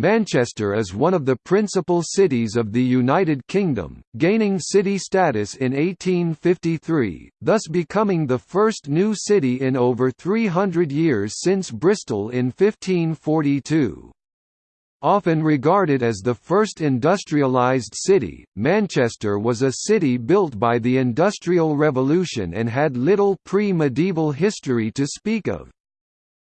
Manchester is one of the principal cities of the United Kingdom, gaining city status in 1853, thus becoming the first new city in over 300 years since Bristol in 1542. Often regarded as the first industrialised city, Manchester was a city built by the Industrial Revolution and had little pre-medieval history to speak of.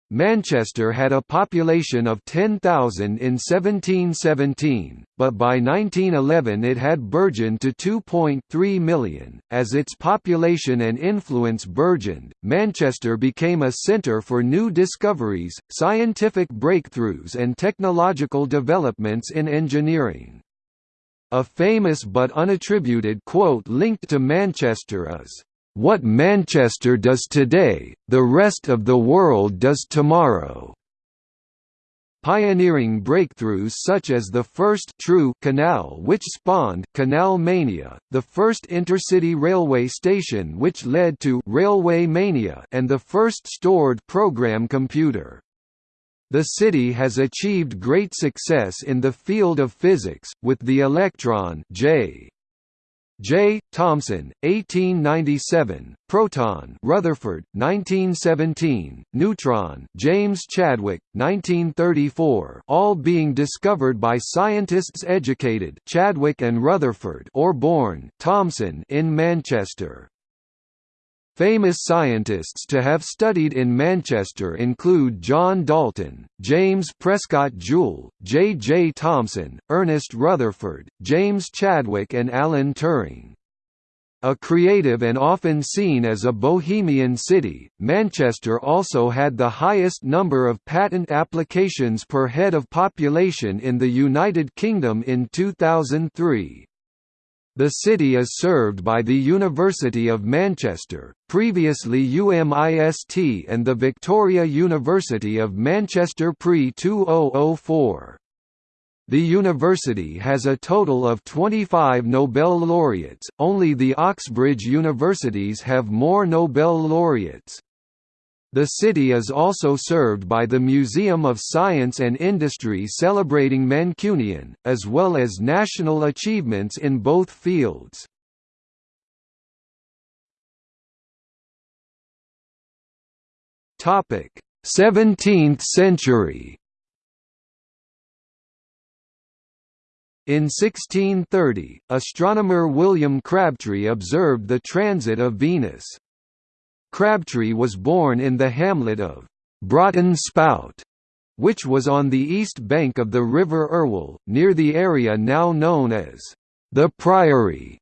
Manchester had a population of 10,000 in 1717, but by 1911 it had burgeoned to 2.3 million. As its population and influence burgeoned, Manchester became a centre for new discoveries, scientific breakthroughs, and technological developments in engineering. A famous but unattributed quote linked to Manchester is, what Manchester does today, the rest of the world does tomorrow. Pioneering breakthroughs such as the first true canal which spawned Canal Mania, the first intercity railway station which led to Railway Mania and the first stored program computer. The city has achieved great success in the field of physics, with the electron J. J. Thomson, 1897, Proton, Rutherford, 1917, Neutron, James Chadwick, 1934, all being discovered by scientists educated Chadwick and Rutherford or born Thomson in Manchester. Famous scientists to have studied in Manchester include John Dalton, James Prescott Joule, J. J. Thomson, Ernest Rutherford, James Chadwick and Alan Turing. A creative and often seen as a bohemian city, Manchester also had the highest number of patent applications per head of population in the United Kingdom in 2003. The city is served by the University of Manchester, previously UMIST and the Victoria University of Manchester pre-2004. The university has a total of 25 Nobel laureates, only the Oxbridge universities have more Nobel laureates. The city is also served by the Museum of Science and Industry celebrating Mancunian, as well as national achievements in both fields. Topic: 17th century. In 1630, astronomer William Crabtree observed the transit of Venus. Crabtree was born in the hamlet of Broughton Spout, which was on the east bank of the River Irwell, near the area now known as the Priory,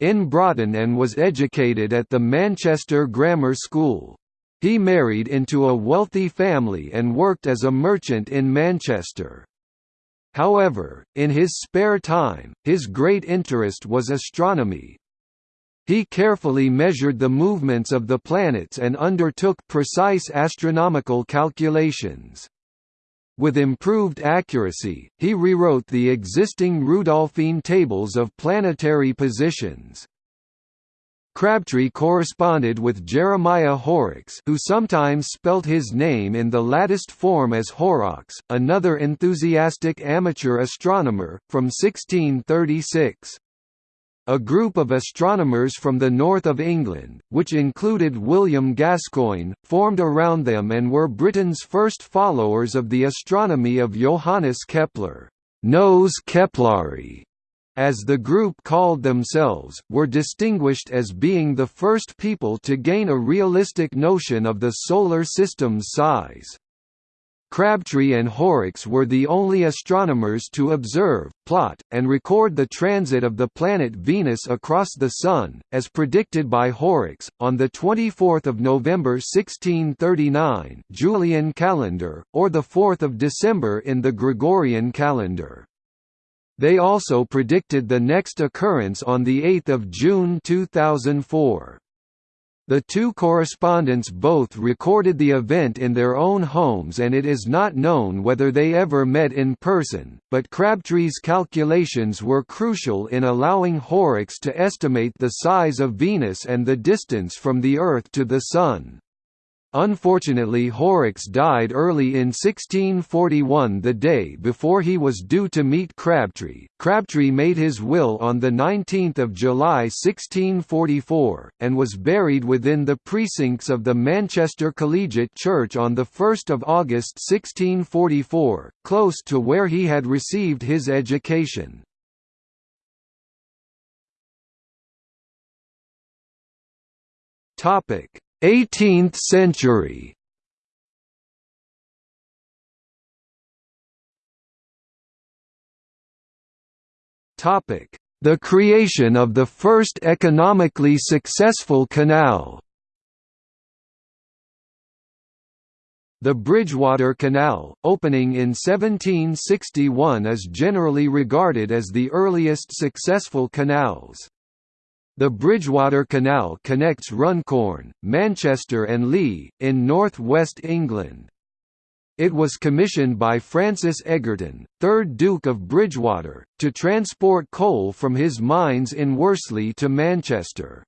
in Broughton and was educated at the Manchester Grammar School. He married into a wealthy family and worked as a merchant in Manchester. However, in his spare time, his great interest was astronomy, he carefully measured the movements of the planets and undertook precise astronomical calculations. With improved accuracy, he rewrote the existing Rudolphine tables of planetary positions. Crabtree corresponded with Jeremiah Horrocks who sometimes spelt his name in the latticed form as Horrox, another enthusiastic amateur astronomer, from 1636. A group of astronomers from the north of England, which included William Gascoigne, formed around them and were Britain's first followers of the astronomy of Johannes Kepler. Nos Kepleriani, as the group called themselves, were distinguished as being the first people to gain a realistic notion of the Solar System's size. Crabtree and Horrocks were the only astronomers to observe, plot, and record the transit of the planet Venus across the Sun, as predicted by Horrocks, on 24 November 1639 Julian calendar, or 4 December in the Gregorian calendar. They also predicted the next occurrence on 8 June 2004. The two correspondents both recorded the event in their own homes and it is not known whether they ever met in person, but Crabtree's calculations were crucial in allowing Horrocks to estimate the size of Venus and the distance from the Earth to the Sun. Unfortunately Horrocks died early in 1641 the day before he was due to meet Crabtree. Crabtree made his will on 19 July 1644, and was buried within the precincts of the Manchester Collegiate Church on 1 August 1644, close to where he had received his education. Topic 18th century Topic: The creation of the first economically successful canal. The Bridgewater Canal, opening in 1761 is generally regarded as the earliest successful canals. The Bridgewater Canal connects Runcorn, Manchester and Leigh, in north-west England. It was commissioned by Francis Egerton, 3rd Duke of Bridgewater, to transport coal from his mines in Worsley to Manchester.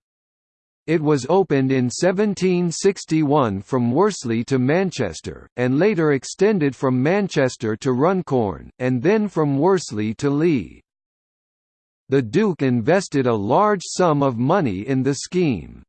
It was opened in 1761 from Worsley to Manchester, and later extended from Manchester to Runcorn, and then from Worsley to Leigh. The Duke invested a large sum of money in the scheme.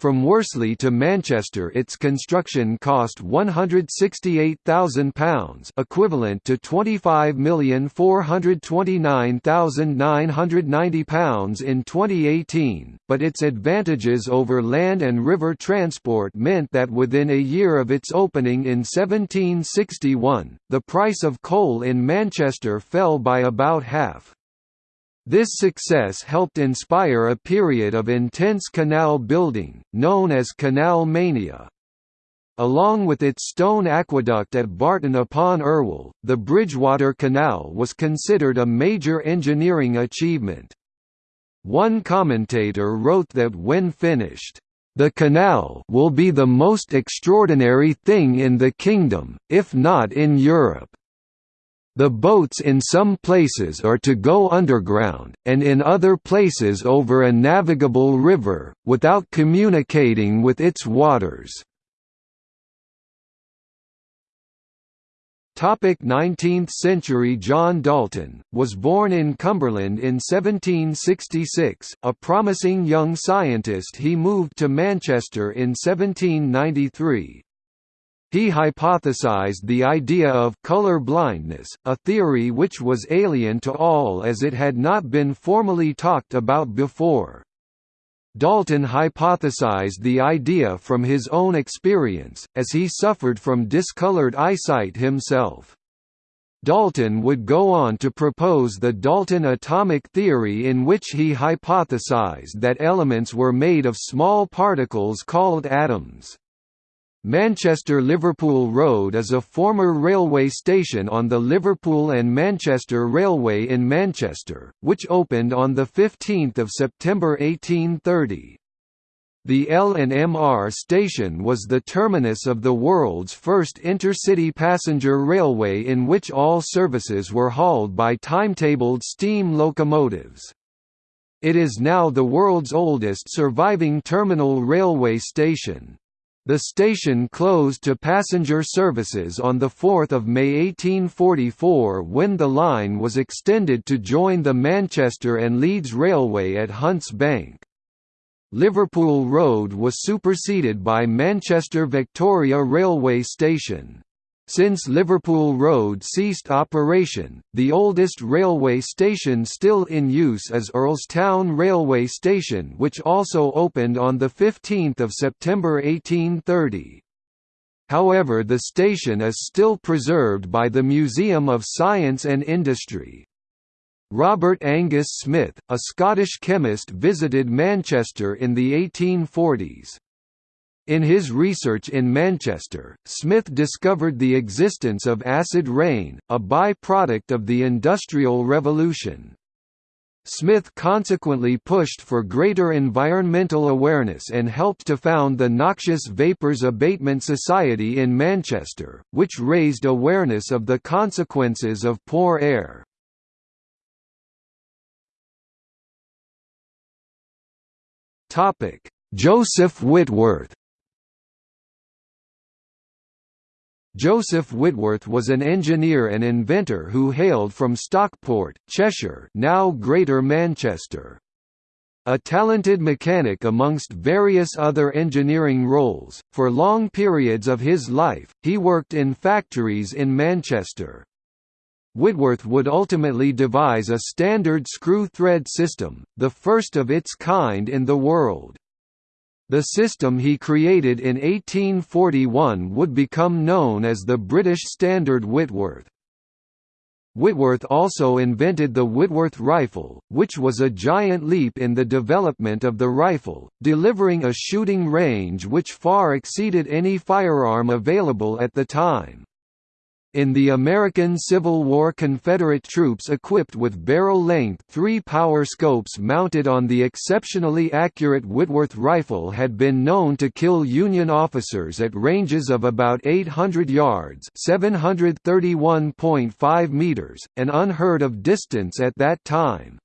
From Worsley to Manchester its construction cost £168,000 equivalent to £25,429,990 in 2018, but its advantages over land and river transport meant that within a year of its opening in 1761, the price of coal in Manchester fell by about half. This success helped inspire a period of intense canal building, known as Canal Mania. Along with its stone aqueduct at Barton upon Irwell, the Bridgewater Canal was considered a major engineering achievement. One commentator wrote that when finished, "...the canal will be the most extraordinary thing in the kingdom, if not in Europe." The boats in some places are to go underground, and in other places over a navigable river, without communicating with its waters. 19th century John Dalton, was born in Cumberland in 1766, a promising young scientist he moved to Manchester in 1793. He hypothesized the idea of color blindness, a theory which was alien to all as it had not been formally talked about before. Dalton hypothesized the idea from his own experience, as he suffered from discolored eyesight himself. Dalton would go on to propose the Dalton atomic theory in which he hypothesized that elements were made of small particles called atoms. Manchester-Liverpool Road is a former railway station on the Liverpool and Manchester Railway in Manchester, which opened on 15 September 1830. The L&MR station was the terminus of the world's first intercity passenger railway in which all services were hauled by timetabled steam locomotives. It is now the world's oldest surviving terminal railway station. The station closed to passenger services on 4 May 1844 when the line was extended to join the Manchester and Leeds Railway at Hunts Bank. Liverpool Road was superseded by Manchester Victoria Railway Station. Since Liverpool Road ceased operation, the oldest railway station still in use is Earlestown Railway Station which also opened on 15 September 1830. However the station is still preserved by the Museum of Science and Industry. Robert Angus Smith, a Scottish chemist visited Manchester in the 1840s. In his research in Manchester, Smith discovered the existence of acid rain, a by-product of the Industrial Revolution. Smith consequently pushed for greater environmental awareness and helped to found the Noxious Vapours Abatement Society in Manchester, which raised awareness of the consequences of poor air. Joseph Whitworth Joseph Whitworth was an engineer and inventor who hailed from Stockport, Cheshire now Greater Manchester. A talented mechanic amongst various other engineering roles, for long periods of his life, he worked in factories in Manchester. Whitworth would ultimately devise a standard screw-thread system, the first of its kind in the world. The system he created in 1841 would become known as the British Standard Whitworth. Whitworth also invented the Whitworth rifle, which was a giant leap in the development of the rifle, delivering a shooting range which far exceeded any firearm available at the time. In the American Civil War Confederate troops equipped with barrel-length three-power scopes mounted on the exceptionally accurate Whitworth rifle had been known to kill Union officers at ranges of about 800 yards 731.5 meters, an unheard of distance at that time.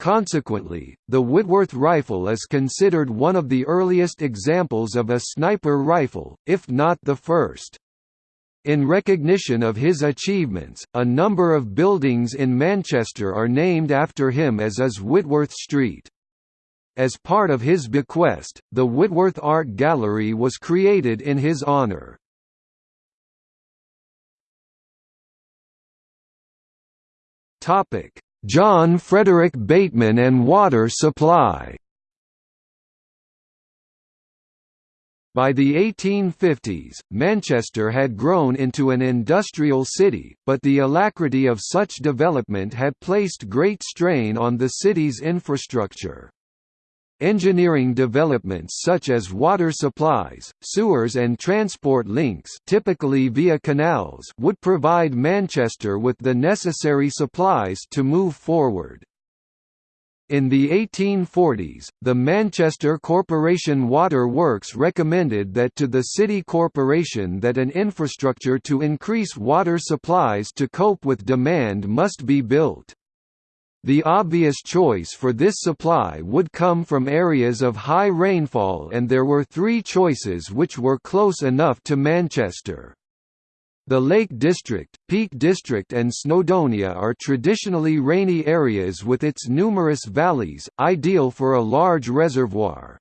Consequently, the Whitworth rifle is considered one of the earliest examples of a sniper rifle, if not the first. In recognition of his achievements, a number of buildings in Manchester are named after him as is Whitworth Street. As part of his bequest, the Whitworth Art Gallery was created in his honour. John Frederick Bateman and water supply By the 1850s, Manchester had grown into an industrial city, but the alacrity of such development had placed great strain on the city's infrastructure. Engineering developments such as water supplies, sewers and transport links typically via canals would provide Manchester with the necessary supplies to move forward. In the 1840s, the Manchester Corporation Water Works recommended that to the city corporation that an infrastructure to increase water supplies to cope with demand must be built. The obvious choice for this supply would come from areas of high rainfall and there were three choices which were close enough to Manchester. The Lake District, Peak District and Snowdonia are traditionally rainy areas with its numerous valleys, ideal for a large reservoir.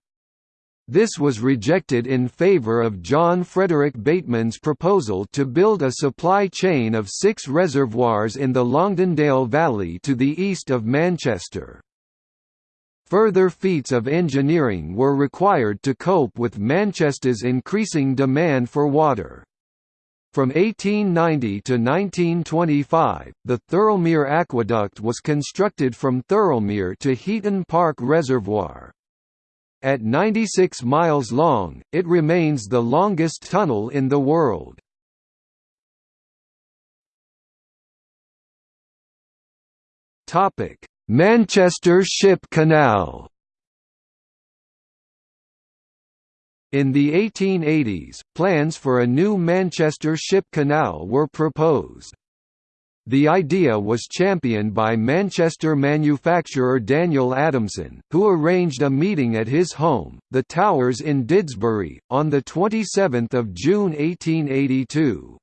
This was rejected in favour of John Frederick Bateman's proposal to build a supply chain of six reservoirs in the Longdendale Valley to the east of Manchester. Further feats of engineering were required to cope with Manchester's increasing demand for water. From 1890 to 1925, the Thirlmere Aqueduct was constructed from Thirlmere to Heaton Park Reservoir. At 96 miles long, it remains the longest tunnel in the world. Manchester Ship Canal In the 1880s, plans for a new Manchester Ship Canal were proposed. The idea was championed by Manchester manufacturer Daniel Adamson, who arranged a meeting at his home, The Towers in Didsbury, on 27 June 1882.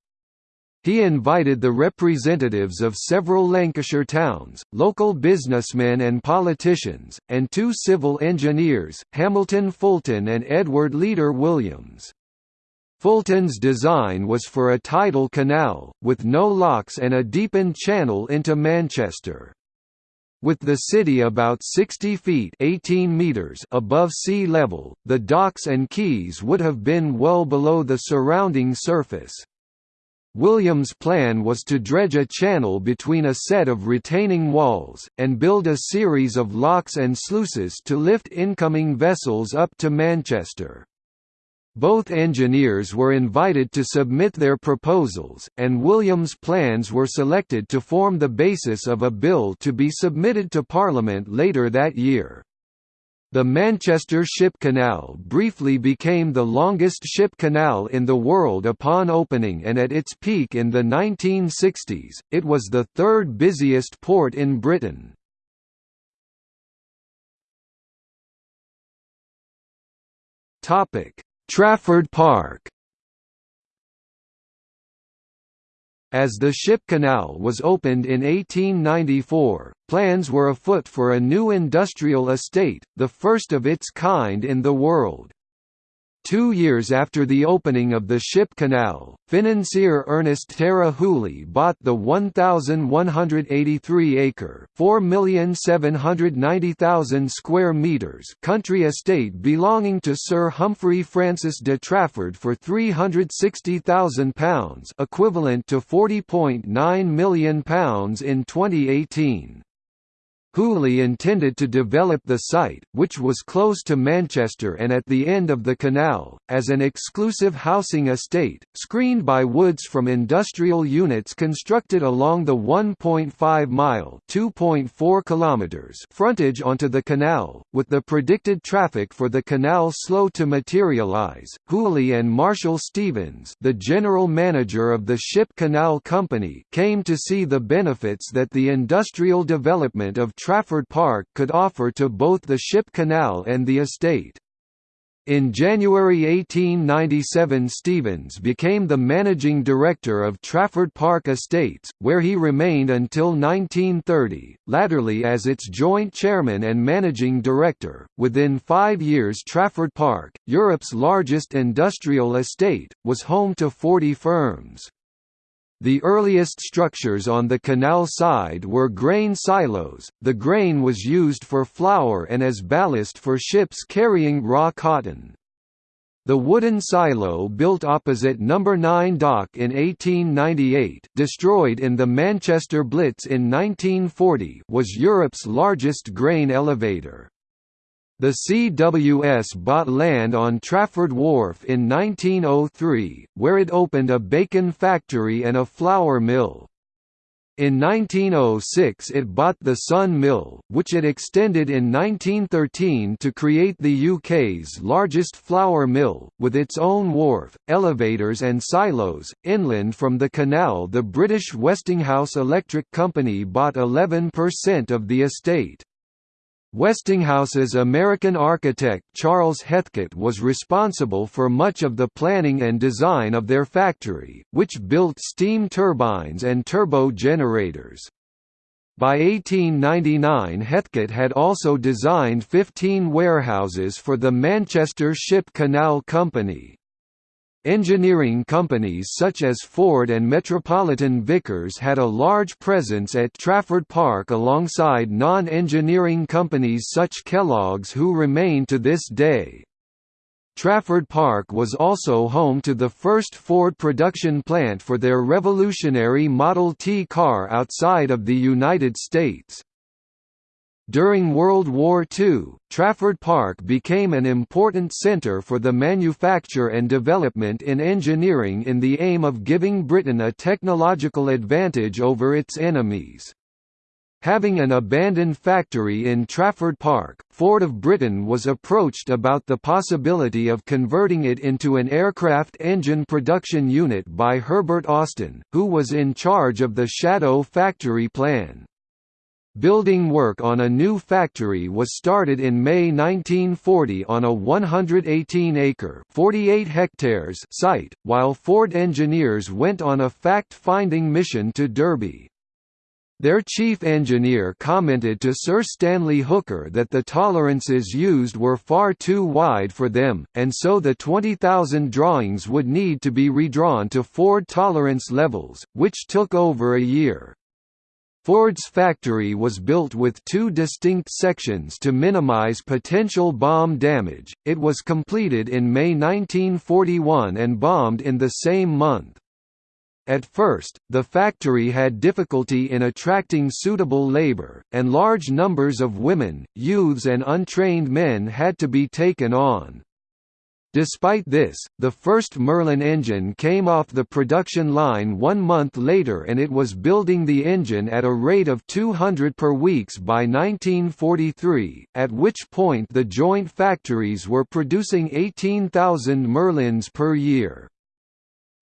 He invited the representatives of several Lancashire towns, local businessmen and politicians, and two civil engineers, Hamilton Fulton and Edward Leader Williams. Fulton's design was for a tidal canal, with no locks and a deepened channel into Manchester. With the city about 60 feet 18 meters above sea level, the docks and quays would have been well below the surrounding surface. Williams' plan was to dredge a channel between a set of retaining walls, and build a series of locks and sluices to lift incoming vessels up to Manchester. Both engineers were invited to submit their proposals, and Williams' plans were selected to form the basis of a bill to be submitted to Parliament later that year. The Manchester Ship Canal briefly became the longest ship canal in the world upon opening and at its peak in the 1960s, it was the third busiest port in Britain. Trafford Park As the ship canal was opened in 1894, plans were afoot for a new industrial estate, the first of its kind in the world. Two years after the opening of the ship canal, financier Ernest Terah Hooley bought the 1,183-acre (4,790,000 square meters) country estate belonging to Sir Humphrey Francis de Trafford for £360,000 equivalent to £40.9 million in 2018. Hooley intended to develop the site, which was close to Manchester and at the end of the canal, as an exclusive housing estate, screened by woods from industrial units constructed along the 1.5-mile (2.4 kilometers) frontage onto the canal, with the predicted traffic for the canal slow to materialise. Hooley and Marshall Stevens, the general manager of the Ship Canal Company, came to see the benefits that the industrial development of Trafford Park could offer to both the ship canal and the estate. In January 1897 Stevens became the managing director of Trafford Park Estates, where he remained until 1930, latterly as its joint chairman and managing director. Within five years Trafford Park, Europe's largest industrial estate, was home to 40 firms. The earliest structures on the canal side were grain silos, the grain was used for flour and as ballast for ships carrying raw cotton. The wooden silo built opposite No. 9 Dock in 1898 destroyed in the Manchester Blitz in 1940 was Europe's largest grain elevator. The CWS bought land on Trafford Wharf in 1903, where it opened a bacon factory and a flour mill. In 1906 it bought the Sun Mill, which it extended in 1913 to create the UK's largest flour mill, with its own wharf, elevators and silos. Inland from the canal the British Westinghouse Electric Company bought 11% of the estate. Westinghouse's American architect Charles Heathcote was responsible for much of the planning and design of their factory, which built steam turbines and turbo generators. By 1899 Heathcote had also designed 15 warehouses for the Manchester Ship Canal Company. Engineering companies such as Ford and Metropolitan Vickers had a large presence at Trafford Park alongside non-engineering companies such Kellogg's who remain to this day. Trafford Park was also home to the first Ford production plant for their revolutionary Model T car outside of the United States. During World War II, Trafford Park became an important centre for the manufacture and development in engineering in the aim of giving Britain a technological advantage over its enemies. Having an abandoned factory in Trafford Park, Ford of Britain was approached about the possibility of converting it into an aircraft engine production unit by Herbert Austin, who was in charge of the Shadow factory plan. Building work on a new factory was started in May 1940 on a 118-acre (48 hectares) site, while Ford engineers went on a fact-finding mission to Derby. Their chief engineer commented to Sir Stanley Hooker that the tolerances used were far too wide for them, and so the 20,000 drawings would need to be redrawn to Ford tolerance levels, which took over a year. Ford's factory was built with two distinct sections to minimize potential bomb damage. It was completed in May 1941 and bombed in the same month. At first, the factory had difficulty in attracting suitable labor, and large numbers of women, youths and untrained men had to be taken on. Despite this, the first Merlin engine came off the production line one month later and it was building the engine at a rate of 200 per weeks by 1943, at which point the joint factories were producing 18,000 Merlins per year.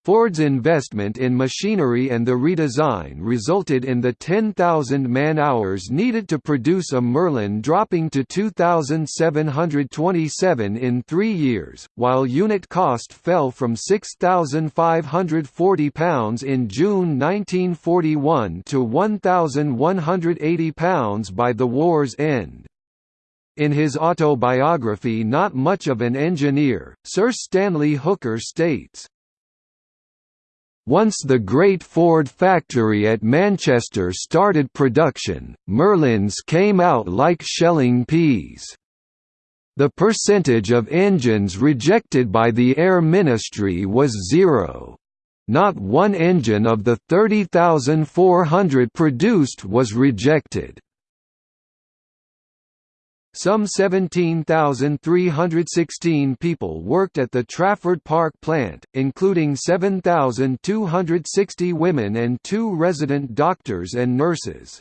Ford's investment in machinery and the redesign resulted in the 10,000 man-hours needed to produce a Merlin dropping to 2,727 in three years, while unit cost fell from £6,540 in June 1941 to £1,180 by the war's end. In his autobiography Not Much of an Engineer, Sir Stanley Hooker states, once the Great Ford factory at Manchester started production, Merlins came out like shelling peas. The percentage of engines rejected by the Air Ministry was zero. Not one engine of the 30,400 produced was rejected. Some 17,316 people worked at the Trafford Park plant, including 7,260 women and two resident doctors and nurses.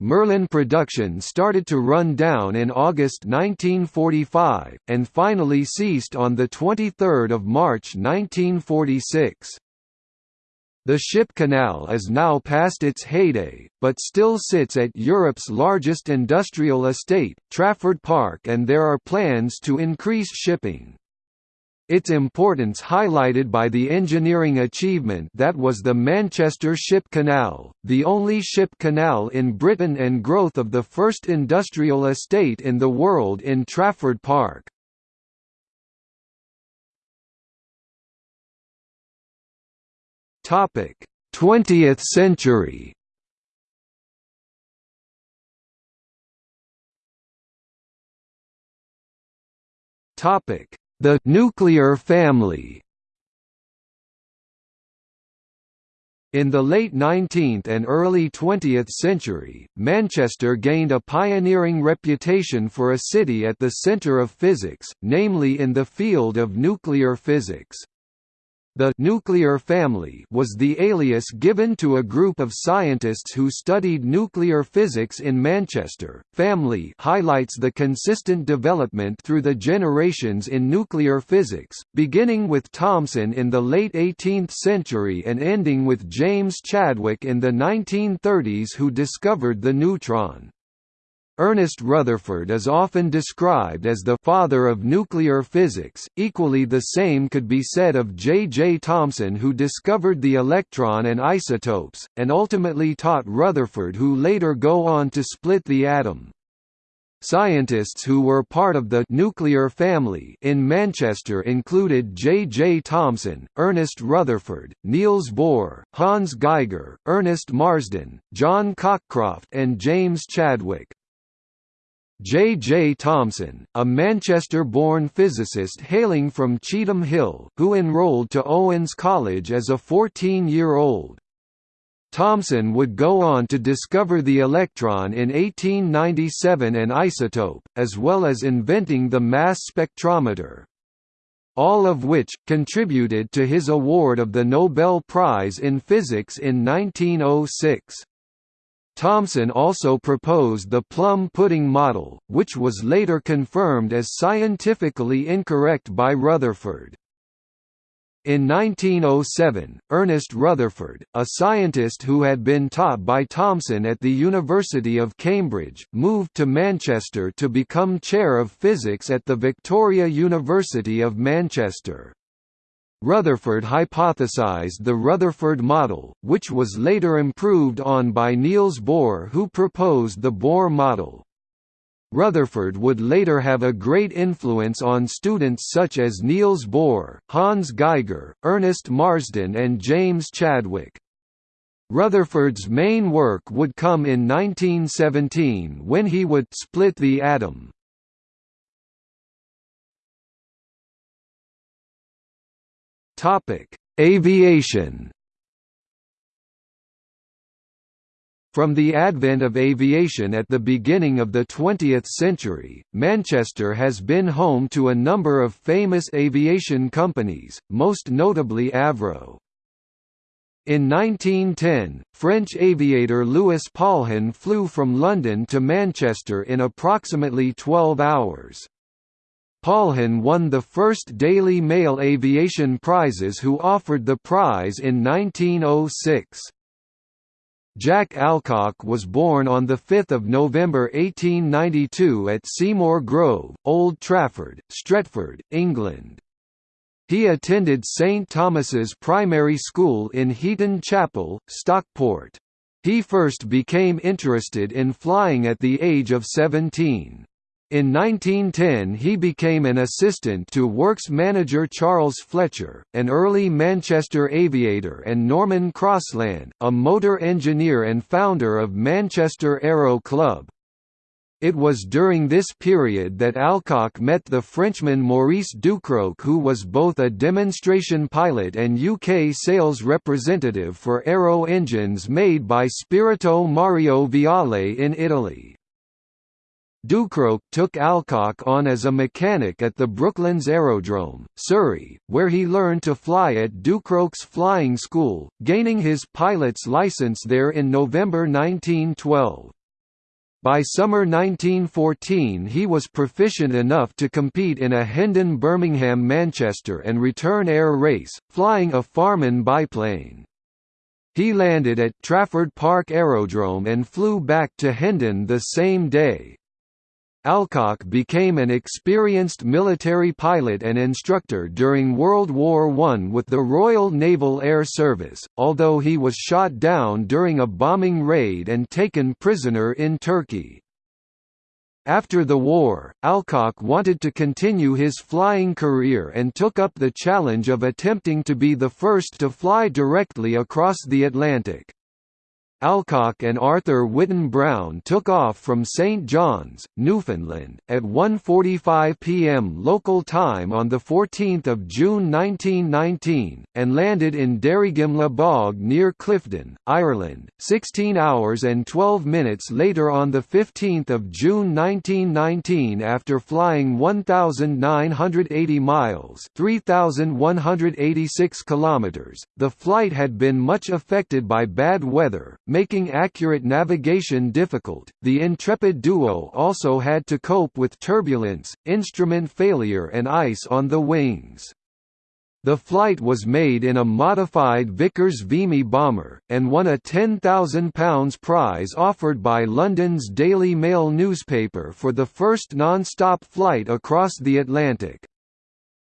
Merlin production started to run down in August 1945, and finally ceased on 23 March 1946. The ship canal is now past its heyday, but still sits at Europe's largest industrial estate, Trafford Park and there are plans to increase shipping. Its importance highlighted by the engineering achievement that was the Manchester Ship Canal, the only ship canal in Britain and growth of the first industrial estate in the world in Trafford Park. Topic: 20th century. Topic: The nuclear family. In the late 19th and early 20th century, Manchester gained a pioneering reputation for a city at the centre of physics, namely in the field of nuclear physics. The nuclear family was the alias given to a group of scientists who studied nuclear physics in Manchester. Family highlights the consistent development through the generations in nuclear physics, beginning with Thomson in the late 18th century and ending with James Chadwick in the 1930s who discovered the neutron. Ernest Rutherford is often described as the father of nuclear physics. Equally the same could be said of J. J. Thomson who discovered the electron and isotopes, and ultimately taught Rutherford who later go on to split the atom. Scientists who were part of the nuclear family in Manchester included J. J. Thomson, Ernest Rutherford, Niels Bohr, Hans Geiger, Ernest Marsden, John Cockcroft and James Chadwick. J. J. Thomson, a Manchester-born physicist hailing from Cheetham Hill, who enrolled to Owens College as a 14-year-old. Thomson would go on to discover the electron in 1897 and isotope, as well as inventing the mass spectrometer. All of which, contributed to his award of the Nobel Prize in Physics in 1906. Thomson also proposed the plum pudding model, which was later confirmed as scientifically incorrect by Rutherford. In 1907, Ernest Rutherford, a scientist who had been taught by Thomson at the University of Cambridge, moved to Manchester to become Chair of Physics at the Victoria University of Manchester. Rutherford hypothesized the Rutherford model, which was later improved on by Niels Bohr who proposed the Bohr model. Rutherford would later have a great influence on students such as Niels Bohr, Hans Geiger, Ernest Marsden and James Chadwick. Rutherford's main work would come in 1917 when he would split the atom. Topic: Aviation. From the advent of aviation at the beginning of the 20th century, Manchester has been home to a number of famous aviation companies, most notably Avro. In 1910, French aviator Louis Paulhan flew from London to Manchester in approximately 12 hours. Paulhan won the first Daily Mail Aviation Prizes who offered the prize in 1906. Jack Alcock was born on 5 November 1892 at Seymour Grove, Old Trafford, Stretford, England. He attended St Thomas's Primary School in Heaton Chapel, Stockport. He first became interested in flying at the age of 17. In 1910 he became an assistant to works manager Charles Fletcher, an early Manchester aviator and Norman Crossland, a motor engineer and founder of Manchester Aero Club. It was during this period that Alcock met the Frenchman Maurice Ducrocq who was both a demonstration pilot and UK sales representative for aero engines made by Spirito Mario Viale in Italy. Ducrocq took Alcock on as a mechanic at the Brooklands Aerodrome, Surrey, where he learned to fly at Ducrocq's flying school, gaining his pilot's license there in November 1912. By summer 1914 he was proficient enough to compete in a Hendon Birmingham-Manchester and return air race, flying a Farman biplane. He landed at Trafford Park Aerodrome and flew back to Hendon the same day. Alcock became an experienced military pilot and instructor during World War I with the Royal Naval Air Service, although he was shot down during a bombing raid and taken prisoner in Turkey. After the war, Alcock wanted to continue his flying career and took up the challenge of attempting to be the first to fly directly across the Atlantic. Alcock and Arthur Whitten Brown took off from St John's, Newfoundland, at 1.45 p.m. local time on 14 June 1919, and landed in Derrygimlagh Bog near Clifden, Ireland, 16 hours and 12 minutes later on 15 June 1919 after flying 1,980 miles 3,186 kilometers. The flight had been much affected by bad weather, making accurate navigation difficult. The intrepid duo also had to cope with turbulence, instrument failure and ice on the wings. The flight was made in a modified Vickers Vimy bomber, and won a £10,000 prize offered by London's Daily Mail newspaper for the first non-stop flight across the Atlantic.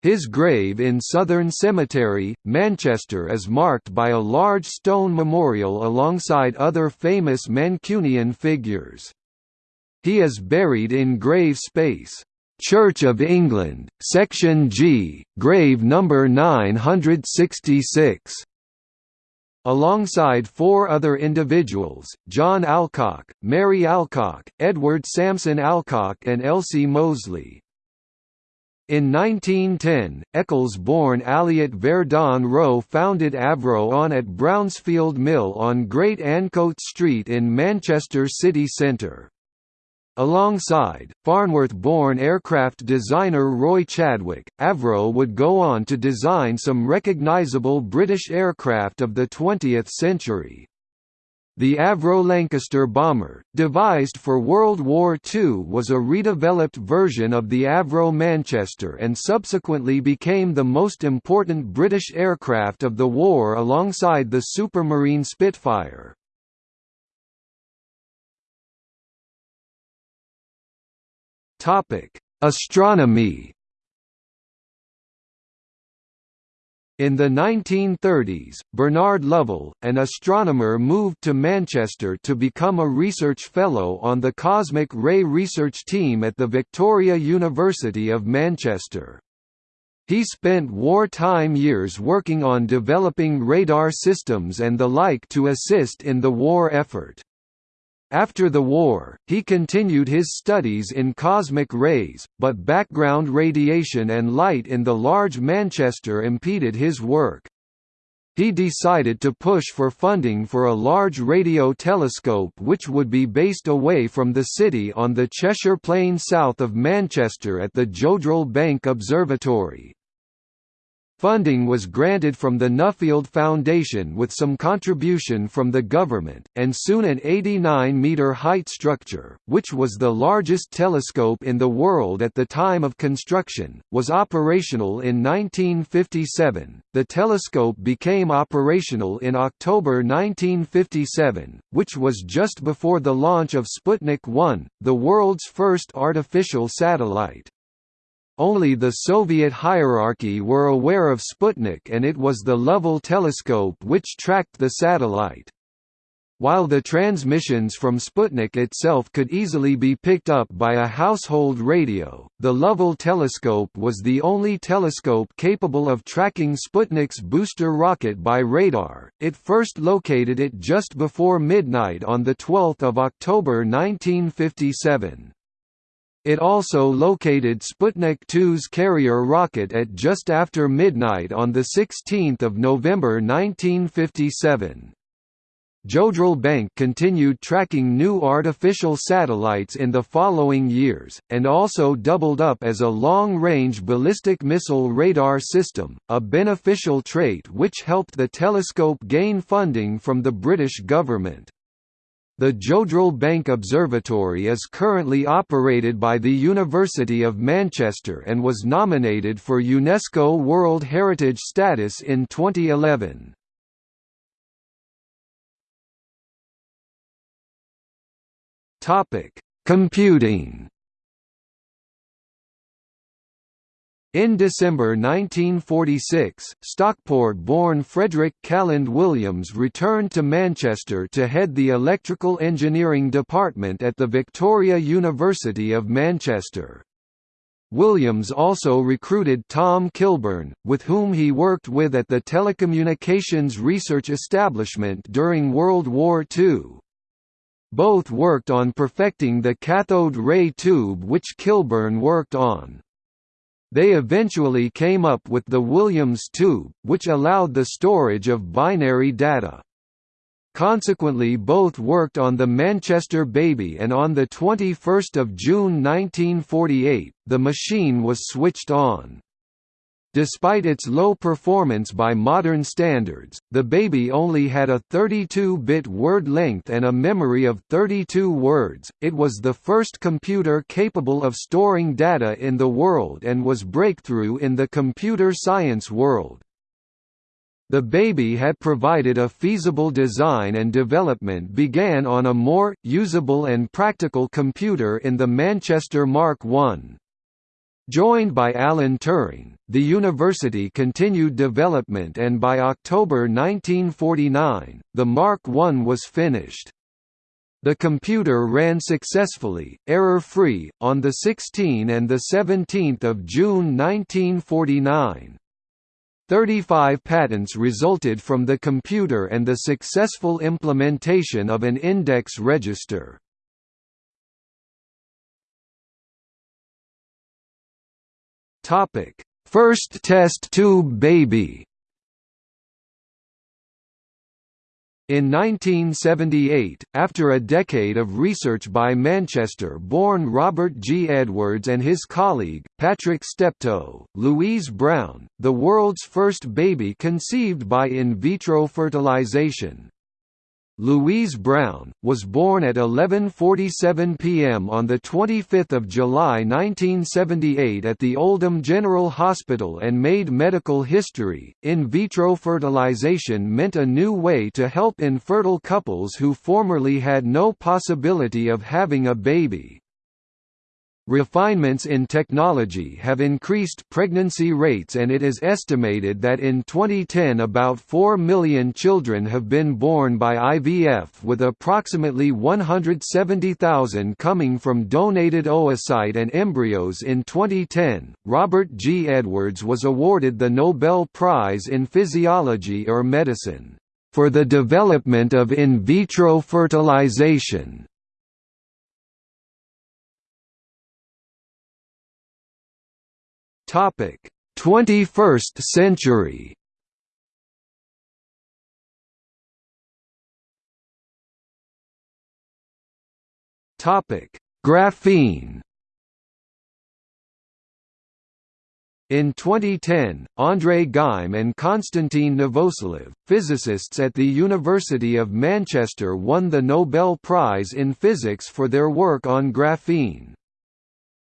His grave in Southern Cemetery, Manchester is marked by a large stone memorial alongside other famous Mancunian figures. He is buried in grave space. Church of England, Section G, grave number 966. Alongside four other individuals, John Alcock, Mary Alcock, Edward Sampson Alcock and Elsie Moseley, in 1910, Eccles-born Alliott Verdon Roe founded Avro on at Brownsfield Mill on Great Ancoats Street in Manchester city centre. Alongside, Farnworth-born aircraft designer Roy Chadwick, Avro would go on to design some recognisable British aircraft of the 20th century. The Avro Lancaster bomber, devised for World War II was a redeveloped version of the Avro Manchester and subsequently became the most important British aircraft of the war alongside the Supermarine Spitfire. Astronomy In the 1930s, Bernard Lovell, an astronomer moved to Manchester to become a research fellow on the cosmic ray research team at the Victoria University of Manchester. He spent wartime years working on developing radar systems and the like to assist in the war effort. After the war, he continued his studies in cosmic rays, but background radiation and light in the large Manchester impeded his work. He decided to push for funding for a large radio telescope which would be based away from the city on the Cheshire Plain south of Manchester at the Jodrell Bank Observatory. Funding was granted from the Nuffield Foundation with some contribution from the government, and soon an 89-metre height structure, which was the largest telescope in the world at the time of construction, was operational in 1957. The telescope became operational in October 1957, which was just before the launch of Sputnik 1, the world's first artificial satellite. Only the Soviet hierarchy were aware of Sputnik and it was the Lovell telescope which tracked the satellite. While the transmissions from Sputnik itself could easily be picked up by a household radio, the Lovell telescope was the only telescope capable of tracking Sputnik's booster rocket by radar. It first located it just before midnight on the 12th of October 1957. It also located Sputnik 2's carrier rocket at just after midnight on 16 November 1957. Jodrell Bank continued tracking new artificial satellites in the following years, and also doubled up as a long-range ballistic missile radar system, a beneficial trait which helped the telescope gain funding from the British government. The Jodrell Bank Observatory is currently operated by the University of Manchester and was nominated for UNESCO World Heritage status in 2011. Computing In December 1946, Stockport-born Frederick Calland Williams returned to Manchester to head the Electrical Engineering Department at the Victoria University of Manchester. Williams also recruited Tom Kilburn, with whom he worked with at the Telecommunications Research Establishment during World War II. Both worked on perfecting the cathode ray tube which Kilburn worked on. They eventually came up with the Williams tube, which allowed the storage of binary data. Consequently both worked on the Manchester Baby and on 21 June 1948, the machine was switched on. Despite its low performance by modern standards, the Baby only had a 32-bit word length and a memory of 32 words. It was the first computer capable of storing data in the world and was breakthrough in the computer science world. The Baby had provided a feasible design and development began on a more, usable and practical computer in the Manchester Mark I. Joined by Alan Turing, the university continued development and by October 1949, the Mark I was finished. The computer ran successfully, error-free, on 16 and 17 June 1949. 35 patents resulted from the computer and the successful implementation of an index register. Topic: First test tube baby. In 1978, after a decade of research by Manchester-born Robert G. Edwards and his colleague, Patrick Steptoe, Louise Brown, the world's first baby conceived by in vitro fertilization, Louise Brown, was born at 11.47 p.m. on 25 July 1978 at the Oldham General Hospital and made medical history. In vitro fertilization meant a new way to help infertile couples who formerly had no possibility of having a baby. Refinements in technology have increased pregnancy rates and it is estimated that in 2010 about 4 million children have been born by IVF with approximately 170,000 coming from donated oocyte and embryos in 2010. Robert G. Edwards was awarded the Nobel Prize in Physiology or Medicine for the development of in vitro fertilization. Topic: 21st century. Topic: Graphene. In 2010, André Geim and Konstantin Novoselov, physicists at the University of Manchester won the Nobel Prize in Physics for their work on graphene.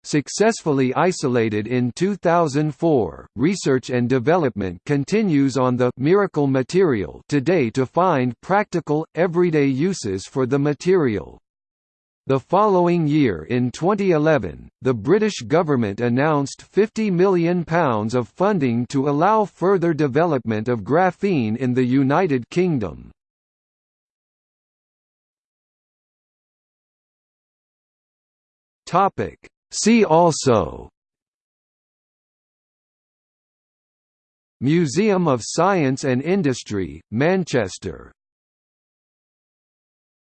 Successfully isolated in 2004, research and development continues on the «miracle material» today to find practical, everyday uses for the material. The following year in 2011, the British government announced £50 million of funding to allow further development of graphene in the United Kingdom. See also Museum of Science and Industry, Manchester